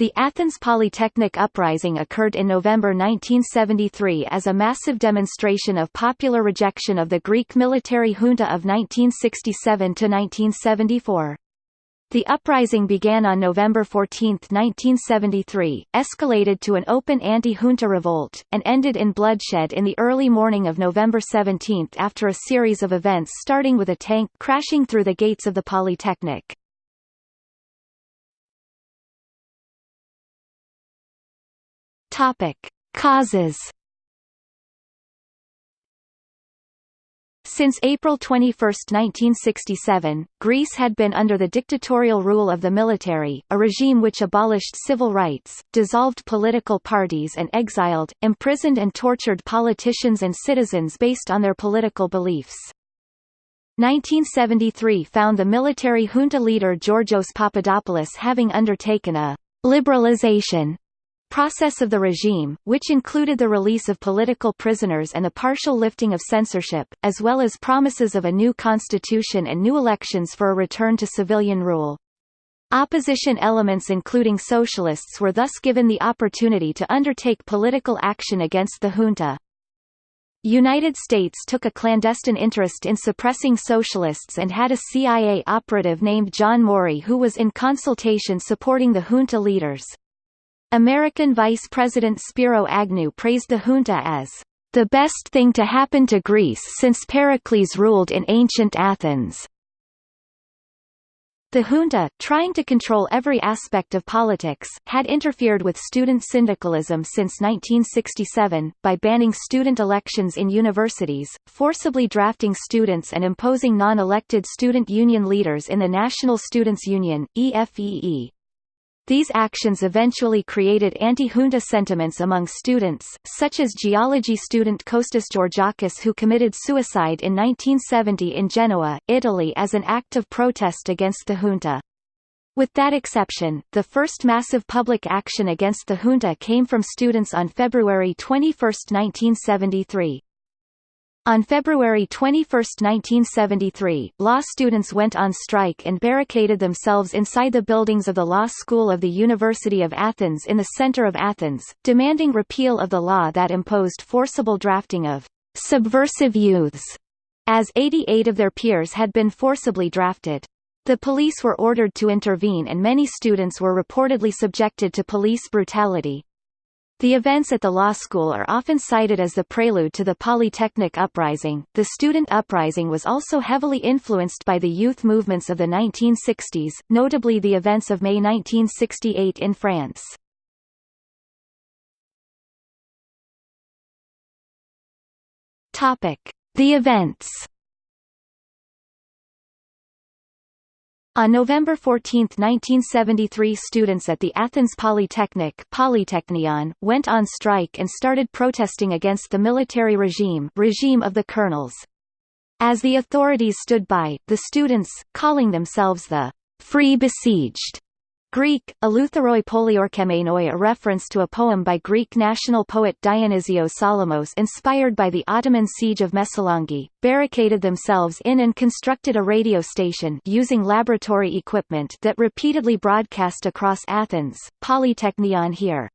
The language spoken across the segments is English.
The Athens Polytechnic Uprising occurred in November 1973 as a massive demonstration of popular rejection of the Greek military junta of 1967–1974. The uprising began on November 14, 1973, escalated to an open anti-junta revolt, and ended in bloodshed in the early morning of November 17 after a series of events starting with a tank crashing through the gates of the Polytechnic. Topic. Causes Since April 21, 1967, Greece had been under the dictatorial rule of the military, a regime which abolished civil rights, dissolved political parties and exiled, imprisoned and tortured politicians and citizens based on their political beliefs. 1973 found the military junta leader Georgios Papadopoulos having undertaken a liberalization process of the regime, which included the release of political prisoners and the partial lifting of censorship, as well as promises of a new constitution and new elections for a return to civilian rule. Opposition elements including socialists were thus given the opportunity to undertake political action against the junta. United States took a clandestine interest in suppressing socialists and had a CIA operative named John Maury who was in consultation supporting the junta leaders. American Vice President Spiro Agnew praised the junta as the best thing to happen to Greece since Pericles ruled in ancient Athens. The junta, trying to control every aspect of politics, had interfered with student syndicalism since 1967, by banning student elections in universities, forcibly drafting students and imposing non-elected student union leaders in the National Students' Union, EFEE. These actions eventually created anti-junta sentiments among students, such as geology student Kostas Georgakis who committed suicide in 1970 in Genoa, Italy as an act of protest against the junta. With that exception, the first massive public action against the junta came from students on February 21, 1973. On February 21, 1973, law students went on strike and barricaded themselves inside the buildings of the Law School of the University of Athens in the center of Athens, demanding repeal of the law that imposed forcible drafting of subversive youths, as 88 of their peers had been forcibly drafted. The police were ordered to intervene and many students were reportedly subjected to police brutality. The events at the law school are often cited as the prelude to the Polytechnic Uprising. The student uprising was also heavily influenced by the youth movements of the 1960s, notably the events of May 1968 in France. Topic: The events On November 14, 1973 students at the Athens Polytechnic Polytechnion, went on strike and started protesting against the military regime regime of the colonels. As the authorities stood by, the students, calling themselves the Free Besieged, Greek, eleutheroi polyorkemenoi a reference to a poem by Greek national poet Dionysios Solomos inspired by the Ottoman siege of Messolonghi, barricaded themselves in and constructed a radio station using laboratory equipment that repeatedly broadcast across Athens, Polytechnion here.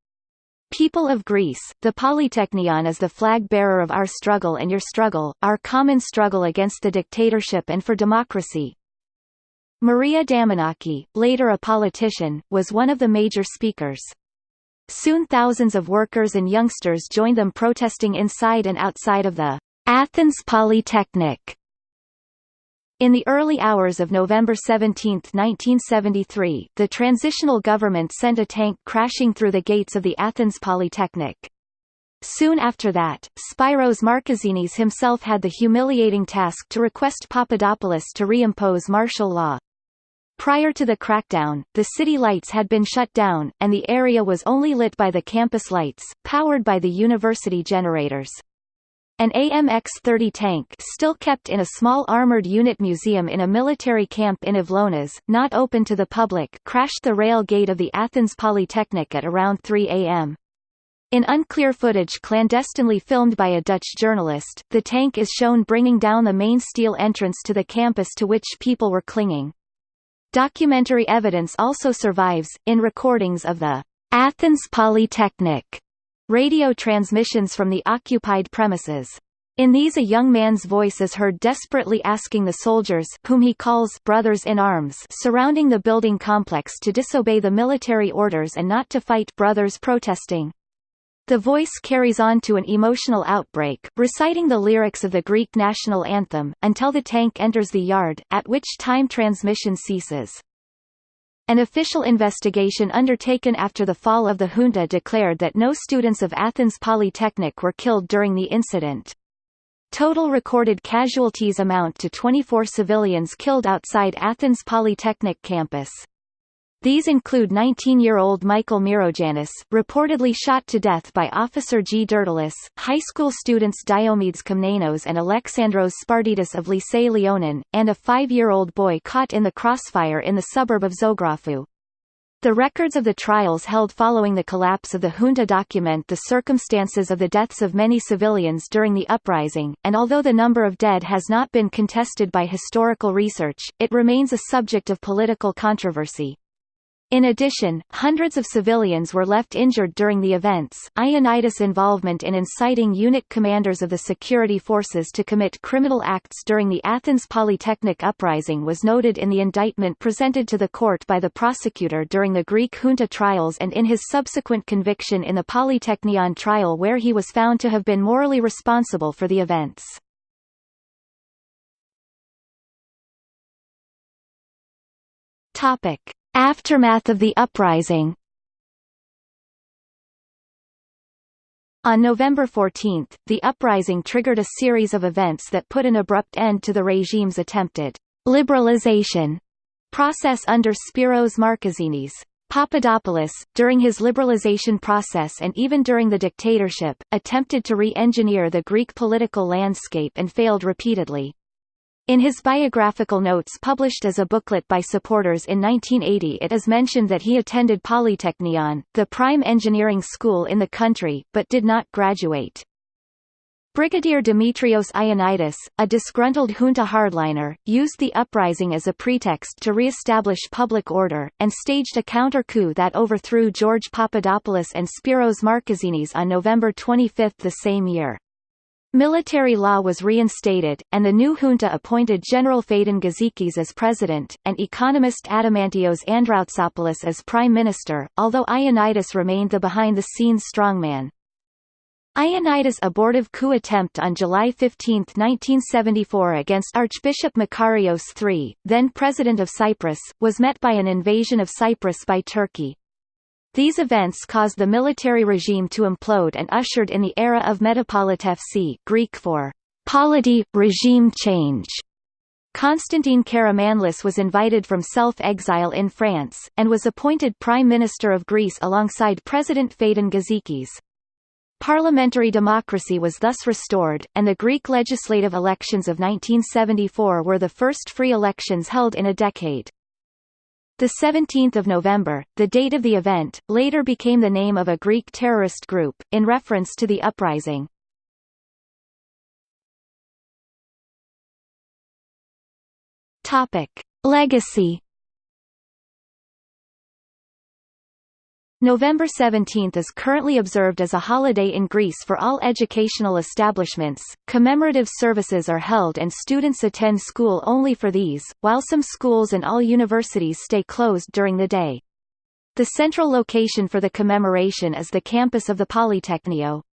People of Greece, the Polytechnion is the flag bearer of our struggle and your struggle, our common struggle against the dictatorship and for democracy, Maria Damanaki, later a politician, was one of the major speakers. Soon thousands of workers and youngsters joined them protesting inside and outside of the Athens Polytechnic. In the early hours of November 17, 1973, the transitional government sent a tank crashing through the gates of the Athens Polytechnic. Soon after that, Spyros Markezinis himself had the humiliating task to request Papadopoulos to reimpose martial law. Prior to the crackdown, the city lights had been shut down, and the area was only lit by the campus lights, powered by the university generators. An AMX-30 tank still kept in a small armored unit museum in a military camp in Avlonas, not open to the public crashed the rail gate of the Athens Polytechnic at around 3 am. In unclear footage clandestinely filmed by a Dutch journalist, the tank is shown bringing down the main steel entrance to the campus to which people were clinging. Documentary evidence also survives, in recordings of the Athens Polytechnic radio transmissions from the occupied premises. In these a young man's voice is heard desperately asking the soldiers whom he calls brothers in arms surrounding the building complex to disobey the military orders and not to fight brothers protesting. The voice carries on to an emotional outbreak, reciting the lyrics of the Greek national anthem, until the tank enters the yard, at which time transmission ceases. An official investigation undertaken after the fall of the junta declared that no students of Athens Polytechnic were killed during the incident. Total recorded casualties amount to 24 civilians killed outside Athens Polytechnic campus. These include 19-year-old Michael Myrogiannis, reportedly shot to death by Officer G. Dertilis, high school students Diomedes Komnenos and Alexandros Spartidis of Lycée Leonin, and a five-year-old boy caught in the crossfire in the suburb of Zographou. The records of the trials held following the collapse of the junta document the circumstances of the deaths of many civilians during the uprising, and although the number of dead has not been contested by historical research, it remains a subject of political controversy. In addition, hundreds of civilians were left injured during the events. Ioannidis' involvement in inciting unit commanders of the security forces to commit criminal acts during the Athens Polytechnic uprising was noted in the indictment presented to the court by the prosecutor during the Greek junta trials and in his subsequent conviction in the Polytechnion trial where he was found to have been morally responsible for the events. Topic. Aftermath of the uprising On November 14, the uprising triggered a series of events that put an abrupt end to the regime's attempted liberalization process under Spiros Markezinis. Papadopoulos, during his liberalization process and even during the dictatorship, attempted to re-engineer the Greek political landscape and failed repeatedly. In his biographical notes published as a booklet by supporters in 1980 it is mentioned that he attended Polytechnion, the prime engineering school in the country, but did not graduate. Brigadier Dimitrios Ioannidis, a disgruntled junta hardliner, used the uprising as a pretext to re-establish public order, and staged a counter-coup that overthrew George Papadopoulos and Spiros Markezinis on November 25 the same year. Military law was reinstated, and the new junta appointed General Phaedon Gizikis as president, and economist Adamantios Androutsopoulos as prime minister, although Ioannidis remained the behind-the-scenes strongman. Ioannidis' abortive coup attempt on July 15, 1974 against Archbishop Makarios III, then President of Cyprus, was met by an invasion of Cyprus by Turkey. These events caused the military regime to implode and ushered in the era of metapolitefsi Greek for polity, regime change. Constantine Karamanlis was invited from self-exile in France, and was appointed Prime Minister of Greece alongside President Phaedon Gizikis. Parliamentary democracy was thus restored, and the Greek legislative elections of 1974 were the first free elections held in a decade. The 17th of November, the date of the event, later became the name of a Greek terrorist group, in reference to the uprising. Topic. Legacy November 17 is currently observed as a holiday in Greece for all educational establishments. Commemorative services are held and students attend school only for these, while some schools and all universities stay closed during the day. The central location for the commemoration is the campus of the Polytechnio.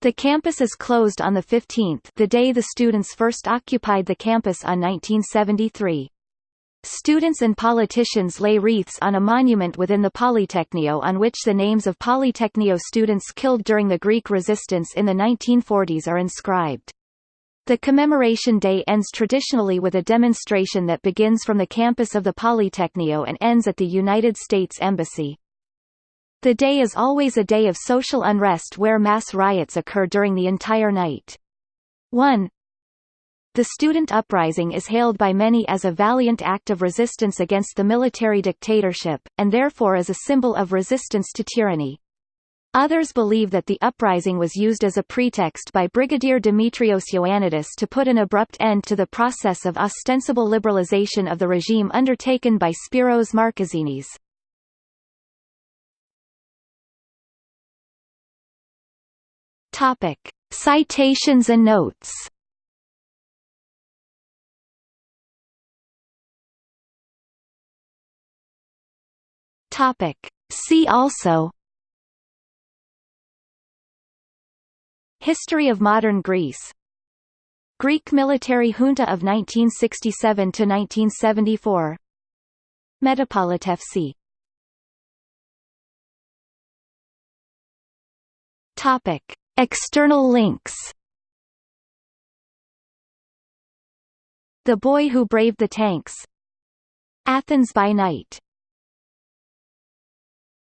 The campus is closed on the 15th the day the students first occupied the campus on 1973. Students and politicians lay wreaths on a monument within the Polytechnio on which the names of Polytechnio students killed during the Greek resistance in the 1940s are inscribed. The commemoration day ends traditionally with a demonstration that begins from the campus of the Polytechnio and ends at the United States Embassy. The day is always a day of social unrest where mass riots occur during the entire night. 1. The student uprising is hailed by many as a valiant act of resistance against the military dictatorship, and therefore as a symbol of resistance to tyranny. Others believe that the uprising was used as a pretext by Brigadier Dimitrios Ioannidis to put an abrupt end to the process of ostensible liberalization of the regime undertaken by Spiros Markezinis. Citations and notes Topic. See also History of modern Greece Greek military junta of 1967–1974 Metapolitefsi Topic. External links The Boy Who Braved the Tanks Athens by Night